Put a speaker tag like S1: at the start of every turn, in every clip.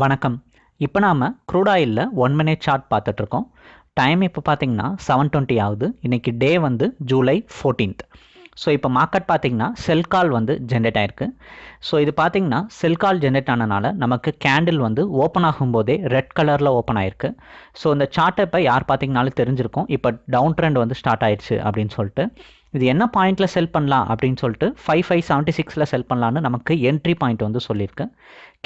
S1: வணக்கம். இப்போ நாம் க்ரூட் ஆயிலில் ஒன் மினிட் சார்ட் பார்த்துட்ருக்கோம். டைம் இப்போ பார்த்தீங்கன்னா செவன் டுவெண்ட்டி ஆகுது. இன்றைக்கி டே வந்து ஜூலை ஃபோர்டீன்த் ஸோ இப்போ மார்க்கெட் பார்த்திங்கன்னா செல் கால் வந்து ஜென்ரேட் ஆயிருக்கு. ஸோ இது பார்த்திங்கன்னா செல் கால் ஜென்ரேட் ஆனனால நமக்கு கேண்டில் வந்து ஓப்பன் ஆகும்போதே ரெட் கலரில் ஓப்பன் ஆயிருக்கு. ஸோ இந்த சார்ட்டை இப்போ யார் பார்த்தீங்கனாலும் தெரிஞ்சிருக்கும். இப்போ டவுன் ட்ரெண்ட் வந்து ஸ்டார்ட் ஆயிடுச்சு அப்படின்னு சொல்லிட்டு. இது என்ன பாயிண்ட்டில் செல் பண்ணலாம் அப்படின்னு சொல்லிட்டு ஃபைவ் ஃபைவ் செவன்ட்டி சிக்ஸில் செல் பண்ணலான்னு நமக்கு என்ட்ரி பாயிண்ட் வந்து சொல்லியிருக்கு.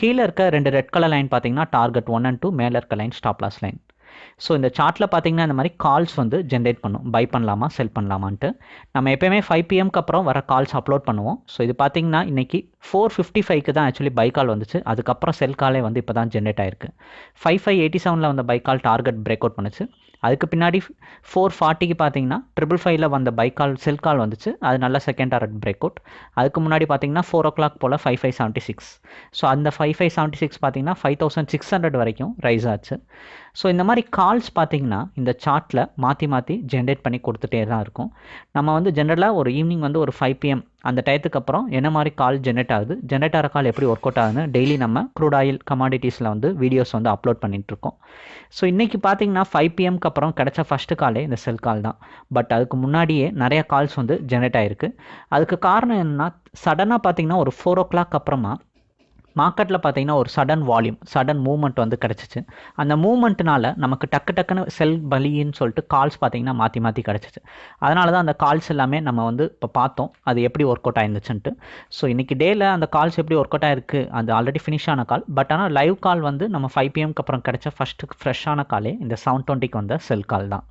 S1: கீழே இருக்க ரெண்டு ரெட் கலர் லைன் பார்த்தீங்கன்னா டார்கெட் ஒன் அண்ட் டூ மேலே இருக்க line stop loss line so இந்த சார்ட்டில் பார்த்தீங்கன்னா இந்த மாதிரி கால்ஸ் வந்து ஜென்ரேட் பண்ணும். பை பண்ணலாமா செல் பண்ணலாமான்ட்டு. நம்ம எப்போயுமே ஃபைவ் பிஎம்க்கு அப்புறம் வர கால்ஸ் அப்லோட் பண்ணுவோம். ஸோ இது பார்த்தீங்கன்னா இன்றைக்கி ஃபோர் ஃபிஃப்டி ஃபைவ்க்கு தான் ஆக்சுவலி பை கால் வந்துச்சு. அதுக்கப்புறம் செல் காலே வந்து இப்போ தான் ஜென்ரேட் ஆயிருக்கு. ஃபைவ் ஃபைவ் எயிட்டி செவனில் வந்த buy call target break out பண்ணுச்சு. அதுக்கு பின்னாடி ஃபோர் ஃபார்ட்டிக்கு பார்த்தீங்கன்னா ட்ரிபிள் ஃபைவ்ல வந்த பை கால் செல் கால் வந்துச்சு. அது நல்ல செகண்ட் டார்கெட் பிரேக் அவுட் அதுக்கு முன்னாடி பார்த்தீங்கன்னா ஃபோர் ஓ கிளாக் போல் five five seventy six so அந்த ஃபைவ் ஃபைவ் செவன்ட்டி சிக்ஸ் பார்த்தீங்கன்னா ஃபைவ் தௌசண்ட் சிக்ஸ் ஹண்ட்ரட் வரைக்கும் ரைஸ் ஆச்சு. ஸோ இந்த மாதிரி கால்ஸ் பார்த்தீங்கன்னா இந்த சார்ட்டில் மாற்றி மாற்றி ஜென்ரேட் பண்ணி கொடுத்துட்டே தான் இருக்கும். நம்ம வந்து ஜென்ரலாக ஒரு ஈவினிங் வந்து ஒரு ஃபைவ் பிஎம் அந்த டயத்துக்கு அப்புறம் என்ன மாதிரி கால் ஜென்ரேட் ஆகுது? ஜென்ரேட் ஆகிற கால் எப்படி ஒர்க் அவுட் ஆகுதுன்னு டெய்லி நம்ம க்ரூட் ஆயில் கமாடிட்டிஸில் வந்து வீடியோஸ் வந்து அப்லோட் பண்ணிகிட்ருக்கோம் ஸோ இன்றைக்கி பார்த்தீங்கன்னா ஃபைவ் பிஎம்க்கு அப்புறம் கிடச்ச ஃபஸ்ட்டு காலே இந்த செல் கால் தான். பட் அதுக்கு முன்னாடியே நிறைய கால்ஸ் வந்து ஜென்ரேட் ஆகிருக்கு அதுக்கு காரணம் என்னென்னா சடனாக பார்த்தீங்கன்னா ஒரு ஃபோர் ஓ கிளாக் அப்புறமா மார்க்கெட்டில் பார்த்தீங்கன்னா ஒரு சடன் வால்யூம் சடன் மூவ்மெண்ட் வந்து கிடச்சிச்சு. அந்த மூவ்மெண்ட்னால நமக்கு டக்கு டக்குன்னு செல் பலின்னு சொல்லிட்டு கால்ஸ் பார்த்தீங்கன்னா மாற்றி மாற்றி கிடச்சிச்சு. அதனால தான் அந்த கால்ஸ் எல்லாமே நம்ம வந்து இப்போ பார்த்தோம். அது எப்படி ஒர்க் அவுட் ஆயிருந்துச்சுன்ட்டு. ஸோ இன்றைக்கி டேயில் அந்த கால்ஸ் எப்படி ஒர்க் அவுட் ஆயிருக்கு? அது ஆல்ரெடி ஃபினிஷ் ஆன கால் பட் ஆனால் லைவ் கால் வந்து நம்ம ஃபைவ் பிஎம்க்கு அப்புறம் கிடச்ச ஃபஸ்ட்டு ஃப்ரெஷ்ஷான காலே இந்த செவன் டுவெண்ட்டிக்கு வந்த செல் கால் தான்.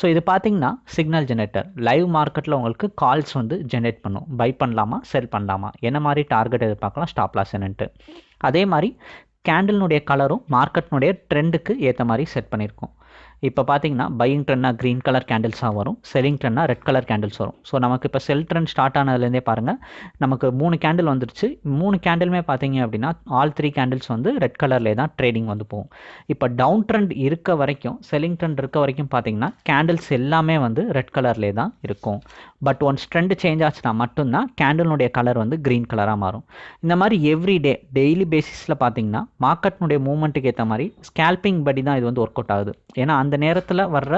S1: ஸோ இது பார்த்தீங்கன்னா சிக்னல் ஜெனரேட்டர் லைவ் மார்க்கெட்டில் உங்களுக்கு கால்ஸ் வந்து ஜென்ரேட் பண்ணும். பை பண்ணலாமா செல் பண்ணலாமா? என்ன மாதிரி டார்கெட் எதிர்பார்க்கலாம் ஸ்டாப் லாஸ் என்னன்ட்டு. அதே மாதிரி கேண்டில்னுடைய கலரும் மார்க்கெட்னுடைய ட்ரெண்டுக்கு ஏற்ற மாதிரி செட் பண்ணியிருக்கோம் இப்போ பார்த்தீங்கன்னா பையிங் ட்ரெண்ட்னா க்ரீன் கலர் கேண்டில்ஸாக வரும். செல்லிங் ட்ரெண்ட்னா ரெட் கலர் கேண்டில்ஸ் வரும். ஸோ நமக்கு இப்போ செல் ட்ரெண்ட் ஸ்டார்ட் ஆனதுலேருந்தே பாருங்கள் நமக்கு மூணு கேண்டில் வந்துருச்சு. மூணு கேண்டிலுமே பார்த்தீங்க அப்படின்னா ஆல் த்ரீ கேண்டில்ஸ் வந்து ரெட் கலர்லேயே தான் ட்ரேடிங் வந்து போகும். இப்போ டவுன் ட்ரெண்ட் இருக்க வரைக்கும் செல்லிங் ட்ரெண்ட் இருக்க வரைக்கும் பார்த்தீங்கன்னா கேண்டில்ஸ் எல்லாமே வந்து ரெட் கலர்லேயே தான் இருக்கும். பட் ஒன்ஸ் ட்ரெண்ட் சேஞ்ச் ஆச்சுன்னா மட்டும்தான் கேண்டிலுடைய கலர் வந்து க்ரீன் கலராக மாறும். இந்த மாதிரி எவ்ரி டே டெய்லி பேசிஸில் பார்த்தீங்கன்னா மார்க்கெட்னுடைய மூவ்மெண்ட்டுக்கு ஏற்ற மாதிரி ஸ்கேல்பிங் படி தான் இது வந்து ஒர்க் அவுட் ஆகுது. ஏன்னா அந்த நேரத்தில் வர்ற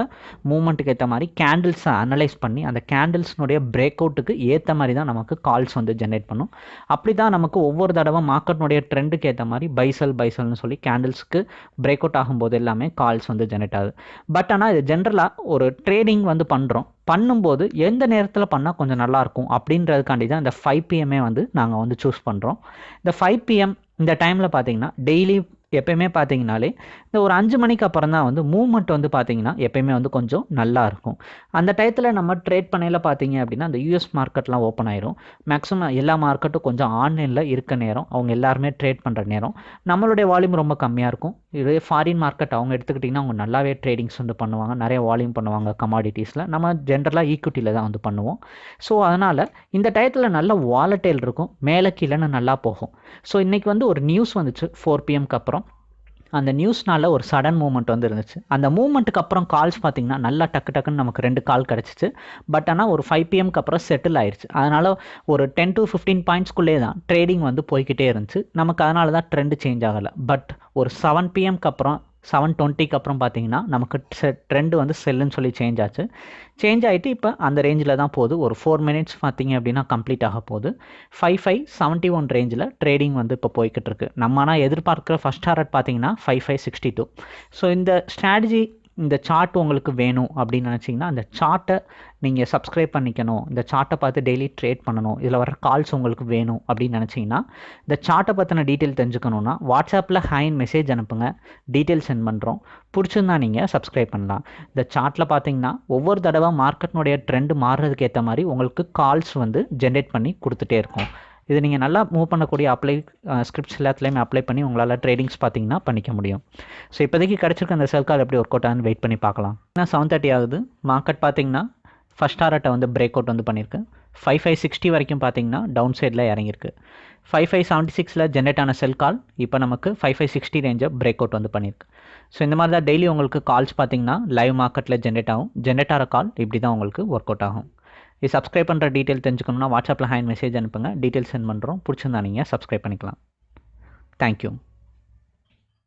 S1: மூமெண்ட்டுக்கு ஏற்ற மாதிரி கேண்டில்ஸை அனலைஸ் பண்ணி அந்த கேண்டில்ஸ்னுடைய பிரேக் அவுட்டுக்கு ஏற்ற மாதிரி தான் நமக்கு கால்ஸ் வந்து ஜென்ரேட் பண்ணும். அப்படி தான் நமக்கு ஒவ்வொரு தடவை மார்க்கெட்னுடைய ட்ரெண்டுக்கு ஏற்ற மாதிரி பைசல் பைசல்னு சொல்லி கேண்டில்ஸ்க்கு பிரேக் அவுட் ஆகும்போது எல்லாமே கால்ஸ் வந்து ஜென்ரேட் ஆகுது. பட் ஆனால் இது ஜென்ரலாக ஒரு ட்ரேடிங் வந்து பண்ணுறோம் பண்ணும்போது எந்த நேரத்தில் பண்ணால் கொஞ்சம் நல்லாயிருக்கும் அப்படின்றதுக்காண்டி தான் இந்த ஃபைவ் பிஎம்ஏ வந்து நாங்கள் வந்து சூஸ் பண்ணுறோம் இந்த ஃபைவ் பிஎம் இந்த டைமில் பார்த்தீங்கன்னா டெய்லி எப்பயுமே பார்த்தீங்கனாலே இந்த ஒரு அஞ்சு மணிக்கு அப்புறம் தான் வந்து மூவ்மெண்ட் வந்து பார்த்தீங்கன்னா எப்பயுமே வந்து கொஞ்சம் நல்லா இருக்கும். அந்த டயத்தில் நம்ம ட்ரேட் பண்ணையில் பார்த்தீங்க அப்படின்னா அந்த யூஎஸ் மார்க்கெட்லாம் ஓப்பன் ஆயிரும். மேக்ஸிமம் எல்லா மார்க்கெட்டும் கொஞ்சம் ஆன்லைனில் இருக்க நேரம் அவங்க எல்லாருமே ட்ரேட் பண்ணுற நேரம் நம்மளுடைய வால்யூம் ரொம்ப கம்மியாக இருக்கும். இதே ஃபாரின் மார்க்கெட் அவங்க எடுத்துக்கிட்டிங்கன்னா அவங்க நல்லாவே ட்ரேடிங்ஸ் வந்து பண்ணுவாங்க. நிறைய வால்யூம் பண்ணுவாங்க கமாடிட்டிஸில் நம்ம ஜென்ரலாக ஈக்விட்டியில் தான் வந்து பண்ணுவோம். ஸோ அதனால் இந்த டயத்தில் நல்ல வாலட்டைல் இருக்கும். மேலே கீழேன்னு நல்லா போகும். ஸோ இன்றைக்கி வந்து ஒரு நியூஸ் வந்துச்சு ஃபோர் பிஎம்க்கு அப்புறம். அந்த நியூஸ்னால ஒரு சடன் மூமெண்ட் வந்து இருந்துச்சு. அந்த மூமெண்ட்டுக்கு அப்புறம் கால்ஸ் பார்த்தீங்கன்னா நல்லா டக்கு டக்குன்னு நமக்கு ரெண்டு கால் கிடச்சிச்சு. பட் ஆனால் ஒரு ஃபைவ் பிஎம்க்கு அப்புறம் செட்டில் ஆயிடுச்சு அதனால் ஒரு டென் டு ஃபிஃப்டீன் பாயிண்ட்ஸ்குள்ளே தான் ட்ரேடிங் வந்து போய்கிட்டே இருந்துச்சு. நமக்கு அதனால தான் ட்ரெண்டு சேஞ்ச் ஆகலை. பட் ஒரு செவன் பிஎம்க்கு அப்புறம் செவன் டுவெண்ட்டிக்கு அப்புறம் பார்த்தீங்கன்னா நமக்கு ட்ரெண்டு வந்து செல்லுன்னு சொல்லி சேஞ்ச் ஆச்சு. சேஞ்ச் ஆகிட்டு இப்போ அந்த ரேஞ்சில் தான் போகுது. ஒரு ஃபோர் மினிட்ஸ் பார்த்தீங்க அப்படின்னா கம்ப்ளீட் ஆக போகுது. ஃபைவ் ஃபைவ் செவன்ட்டி ஒன் ரேஞ்சில் ட்ரேடிங் வந்து இப்போ போய்கிட்டு இருக்கு. நம்ம ஆனால் எதிர்பார்க்குற ஃபஸ்ட் டாரட் பார்த்தீங்கன்னா five five sixty two so இந்த ஸ்ட்ராட்டஜி இந்த சார்ட் உங்களுக்கு வேணும் அப்படின்னு நினச்சிங்கன்னா அந்த சார்ட்டை நீங்கள் சப்ஸ்கிரைப் பண்ணிக்கணும். இந்த சார்ட்டை பார்த்து டெய்லி ட்ரேட் பண்ணணும். இதில் வர கால்ஸ் உங்களுக்கு வேணும் அப்படின்னு நினச்சிங்கன்னா இந்த சார்ட்டை பற்றின டீட்டெயில் தெரிஞ்சுக்கணுன்னா வாட்ஸ்அப்பில் ஹைன் மெசேஜ் அனுப்புங்க. டீட்டெயில் சென்ட் பண்ணுறோம் பிடிச்சிருந்தா நீங்கள் சப்ஸ்கிரைப் பண்ணலாம். இந்த சார்ட்டில் பார்த்தீங்கன்னா ஒவ்வொரு தடவை மார்க்கெட்னுடைய ட்ரெண்டு மாறுறதுக்கு ஏற்ற மாதிரி உங்களுக்கு கால்ஸ் வந்து ஜென்ரேட் பண்ணி கொடுத்துட்டே இருக்கும். இது நீங்கள் நல்லா மூவ் பண்ணக்கூடிய அப்ளை ஸ்கிரிப்ட்ஸ் எல்லாத்துலேயுமே அப்ளை பண்ணி உங்களால் ட்ரேடிங்ஸ் பார்த்தீங்கன்னா பண்ணிக்க முடியும். ஸோ இப்போதைக்கு கிடச்சிருக்க அந்த செல் கால் எப்படி ஒர்க் அவுட் ஆகுன்னு வெயிட் பண்ணி பார்க்கலாம். ஏன்னா செவன் தேர்ட்டி ஆகுது. மார்க்கெட் பார்த்தீங்கன்னா ஃபஸ்ட் டாரட்டை வந்து பிரேக் அவுட் வந்து பண்ணியிருக்கு. ஃபைவ் ஃபைவ் சிக்ஸ்டி வரைக்கும் பார்த்தீங்கன்னா டவுன் சைடில் இறங்கியிருக்கு. ஃபைவ் ஃபைவ் செவன்ட்டி சிக்ஸில் ஜென்ரேட் ஆன செல் கால் இப்போ நமக்கு ஃபைவ் ஃபைவ் சிக்ஸ்டி ரேஞ்சை பிரேக் அவுட் வந்து பண்ணியிருக்கு. ஸோ இந்த மாதிரி தான் டெய்லி உங்களுக்கு கால்ஸ் பார்த்தீங்கன்னா லைவ் மார்க்கெட்டில் ஜென்ரேட் ஆகும். ஜென்ரேட் ஆகிற கால் இப்படி தான் உங்களுக்கு ஒர்க் அவுட் ஆகும். இது சப்ஸ்கிரைப் பண்ணுற டீட்டெயில் தெரிஞ்சுக்கணும்னா வாட்ஸ்அப்பில் ஹேண்ட் மெசேஜ் அனுப்புங்க. டீட்டெயில் சென்ட் பண்ணுறோம் பிடிச்சிருந்தா நீங்கள் சப்ஸ்கிரைப் பண்ணிக்கலாம். தேங்க்யூ